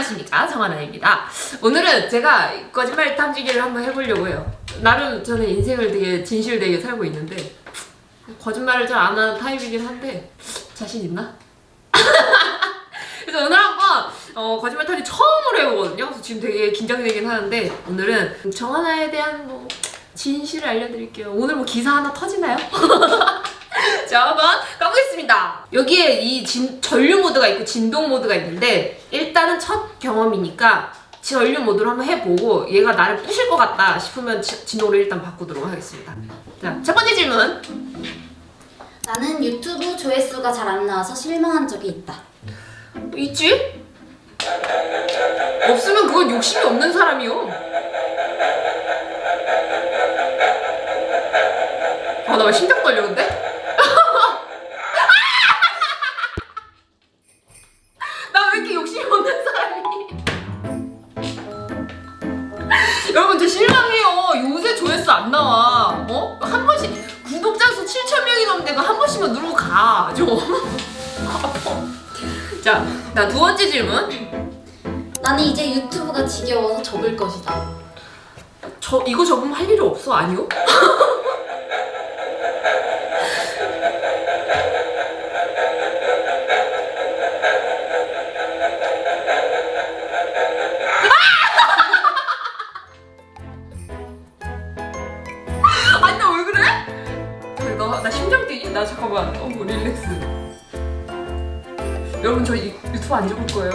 안녕하십니까? 정하나입니다. 오늘은 제가 거짓말 탐지기를 한번 해보려고 해요. 나름 저는 인생을 되게 진실되게 살고 있는데 거짓말을 잘 안 하는 타입이긴 한데 자신 있나? 그래서 오늘 한번 어, 거짓말 탐지 처음으로 해보거든요. 그래서 지금 되게 긴장되긴 하는데 오늘은 정하나에 대한 뭐 진실을 알려드릴게요. 오늘 뭐 기사 하나 터지나요? 자 한번 가보겠습니다 여기에 이 진, 전류 모드가 있고 진동 모드가 있는데 일단은 첫 경험이니까 전류 모드로 한번 해보고 얘가 나를 부실 것 같다 싶으면 지, 진동을 일단 바꾸도록 하겠습니다 자 첫 번째 질문 나는 유튜브 조회수가 잘 안 나와서 실망한 적이 있다. 있지? 없으면 그건 욕심이 없는 사람이요 아나 왜 심장 떨려 근데? 7천 명이 넘는데 그한 번씩만 누르고 가좀 아파 자, 나 두 번째 질문. 나는 이제 유튜브가 지겨워서 접을 것이다. 저 이거 적으면 할 일이 없어 아니요? 나, 나 심장 뛰니? 나 잠깐만 어 릴렉스 여러분 저 이- 유튜브 안 접을 거예요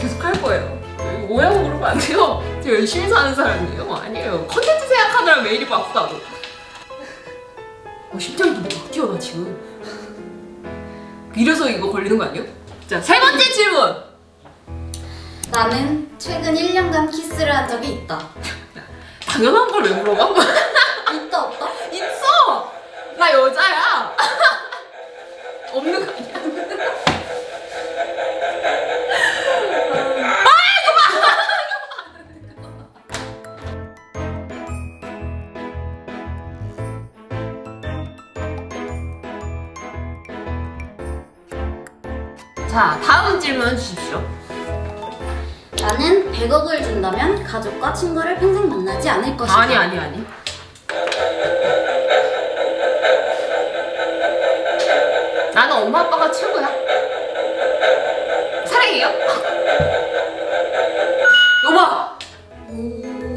계속 할 거예요 오해하고 그러면 안 돼요 제가 열심히 사는 사람이에요 아니에요 컨텐츠 생각하느라 매일이 바쁘다고 어, 심장이 막 뛰어 나 지금 이래서 이거 걸리는 거 아니에요? 자세 번째 질문 나는 최근 1년간 키스를 한 적이 있다. 당연한 걸 왜 물어봐? 있다 없다? 나 여자야 없는 거 아니야? 자, 다음 질문 주십시오. 나는 100억을 준다면 가족과 친구를 평생 만나지 않을 것이다. 아니, 아니, 아니.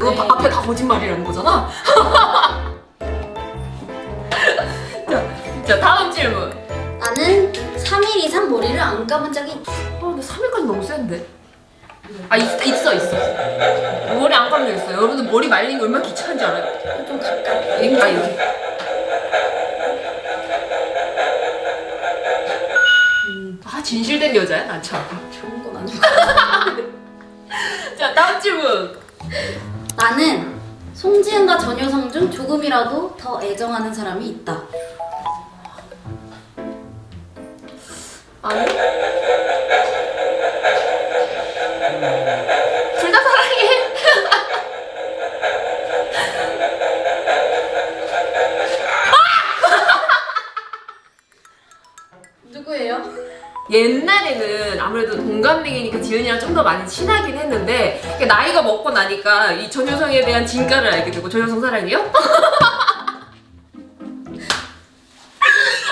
너 네. 앞에 다 거짓말이라는 거잖아. 자, 자 다음 질문. 나는 3일 이상 머리를 안 감은 적이 있다. 아, 근데 3일까지 너무 센데. 아 있, 있어 있어. 머리 안 감겨 있어. 여러분들 머리 말린 게 얼마나 귀찮은지 알아요? 좀 가까이. 여기 아 여기. 아 진실된 여자야 난 참. 좋은 건 아니고. 자 다음 질문. 나는 송지은과 전효성 중 조금이라도 더 애정하는 사람이 있다. 아니. 둘다 사랑해. 누구예요? 옛날에는 아무래도 동갑내기니까 지은이랑 좀 더 많이 친하긴 했는데 나이가 먹고 나니까 이 전효성에 대한 진가를 알게 되고 전효성 사랑해요?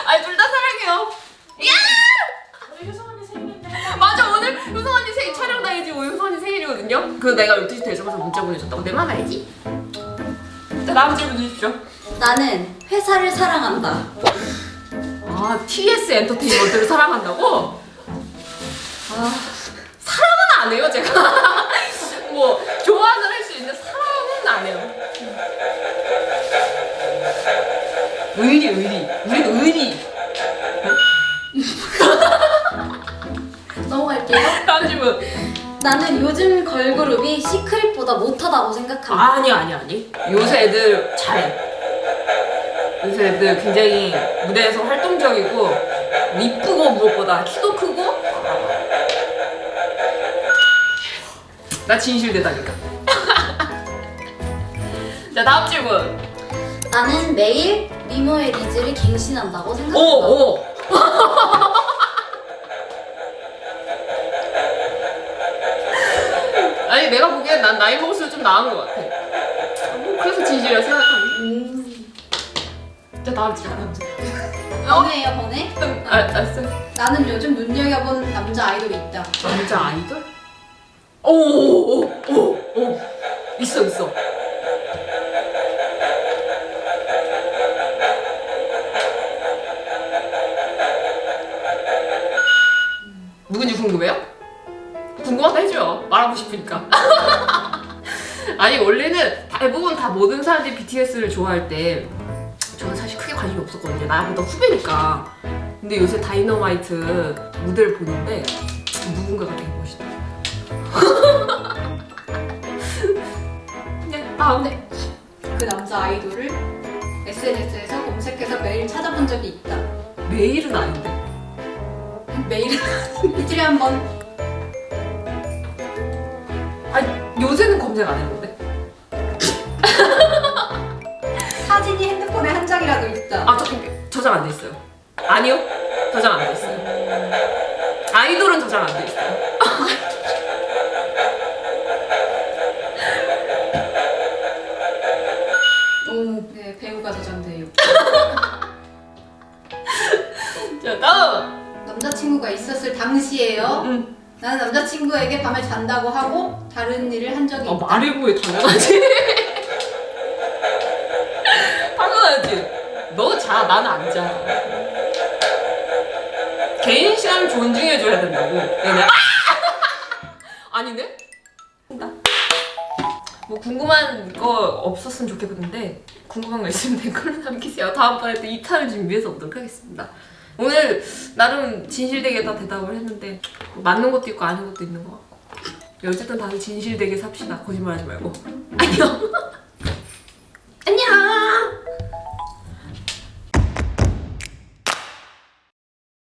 아니 둘 다 사랑해요. 야! 우리 효성 언니 생일인데 맞아 오늘 효성 언니 생일 촬영 당일지 오늘 효성 언니 생일이거든요. 그 내가 12시 되자마자 문자 보내줬다고 내 맘 알지? 자 다음 질문 주십시오. 나는 회사를 사랑한다. 아 TS 엔터테인먼트를 사랑한다고? 아, 사랑은 안 해요 제가. 뭐 좋아는 할 수 있는데 사랑은 안 해요. 의리 의리. 우린 의리. 넘어갈게요. 다음 질문. 나는 요즘 걸그룹이 시크릿보다 못하다고 생각한다. 아니 아니 아니. 요새 애들 잘해 요새 애들 굉장히 무대에서 활동적이고 이쁘고 무엇보다 키도 크고 나 진실되다니까 자 다음 질문 나는 매일 미모의 리즈를 갱신한다고 생각한다. 오 오. 아니 내가 보기엔 난 나이 먹을수록 좀 나은 것 같아. 뭐 그래서 진실이라. 진짜 나은지 나은지. 번외예요 번외? 아, 알았어. 나는 요즘 눈여겨본 남자 아이돌이 있다. 남자 아이돌? 오오오 오 있어 있어. 누군지 궁금해요? 궁금하다 해줘요. 말하고 싶으니까. 아니 원래는 대부분 다 모든 사람들이 BTS를 좋아할 때 관심이 없었거든요. 나보다 후배니까. 근데 요새 다이너마이트 무대를 보는데 누군가가 되게 멋있다. 그냥 다음에 그 남자 아이돌을 SNS에서 검색해서 매일 찾아본 적이 있다. 매일은 아닌데. 매일 일주일에 한 번. 아니 요새는 검색 안 했는데. 핸드폰에 한 장이라도 있다. 아 저기 저장 안 돼 있어요. 아니요 저장 안 돼 있어요. 아이돌은 저장 안 돼 있어요. 오, 네 배우가 저장돼요. 자 다음. 남자친구가 있었을 당시에요. 음. 나는 남자친구에게 밤에 잔다고 하고 다른 일을 한 적이 어 있다. 말해 보여 당연하지. 당연하지. 자, 나는 안 자. 개인 시간을 존중해줘야 된다고. 얘네. 아! 아니네? 나. 뭐 궁금한 거 없었으면 좋겠는데 궁금한 거 있으면 댓글로 남기세요. 다음번에 또 2탄을 준비해서 오도록 하겠습니다. 오늘 나름 진실되게 다 대답을 했는데 맞는 것도 있고 아닌 것도 있는 것 같고 어쨌든 다들 진실되게 삽시다. 거짓말하지 말고. 안녕.